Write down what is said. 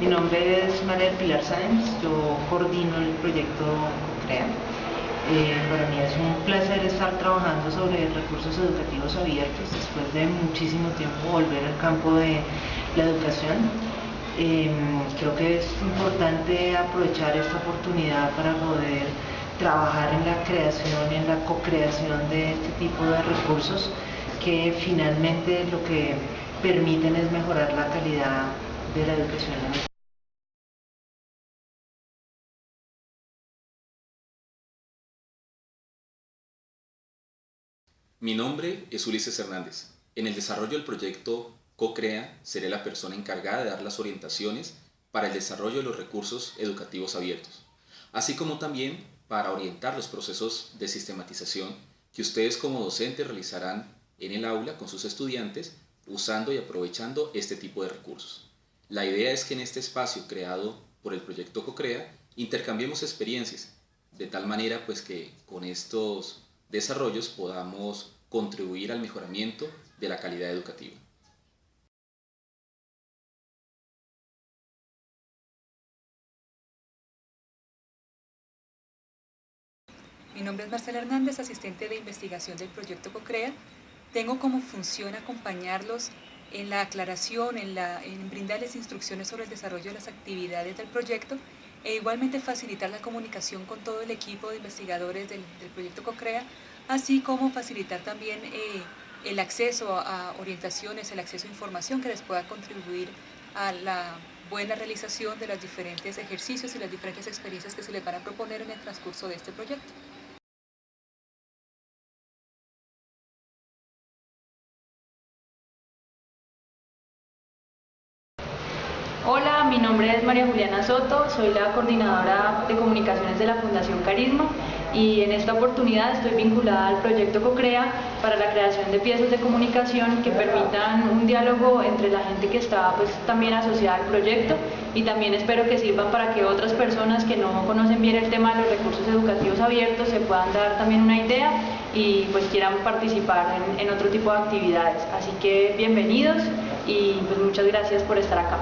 Mi nombre es María Pilar Sáenz, yo coordino el proyecto COCREA. Eh, para mí es un placer estar trabajando sobre recursos educativos abiertos después de muchísimo tiempo volver al campo de la educación. Em, creo que es importante aprovechar esta oportunidad para poder trabajar en la creación en la co-creación de este tipo de recursos que finalmente lo que permiten es mejorar la calidad de la educación Mi nombre es Ulises Hernández. En el desarrollo del proyecto CoCrea seré la persona encargada de dar las orientaciones para el desarrollo de los recursos educativos abiertos, así como también para orientar los procesos de sistematización que ustedes como docentes realizarán en el aula con sus estudiantes usando y aprovechando este tipo de recursos. La idea es que en este espacio creado por el proyecto CoCrea intercambiemos experiencias, de tal manera pues que con estos desarrollos podamos contribuir al mejoramiento de la calidad educativa. Mi nombre es Marcela Hernández, asistente de investigación del proyecto CoCrea. Tengo como función acompañarlos en la aclaración, en, brindarles instrucciones sobre el desarrollo de las actividades del proyecto e igualmente facilitar la comunicación con todo el equipo de investigadores del, proyecto CoCrea, así como facilitar también eh, el acceso a orientaciones, el acceso a información que les pueda contribuir a la buena realización de los diferentes ejercicios y las diferentes experiencias que se les van a proponer en el transcurso de este proyecto. Hola, mi nombre es María Juliana Soto, soy la coordinadora de comunicaciones de la Fundación Carisma y en esta oportunidad estoy vinculada al proyecto CoCrea para la creación de piezas de comunicación que permitan un diálogo entre la gente que está pues, también asociada al proyecto y también espero que sirvan para que otras personas que no conocen bien el tema de los recursos educativos abiertos se puedan dar también una idea y pues quieran participar en, otro tipo de actividades. Así que bienvenidos y pues muchas gracias por estar acá.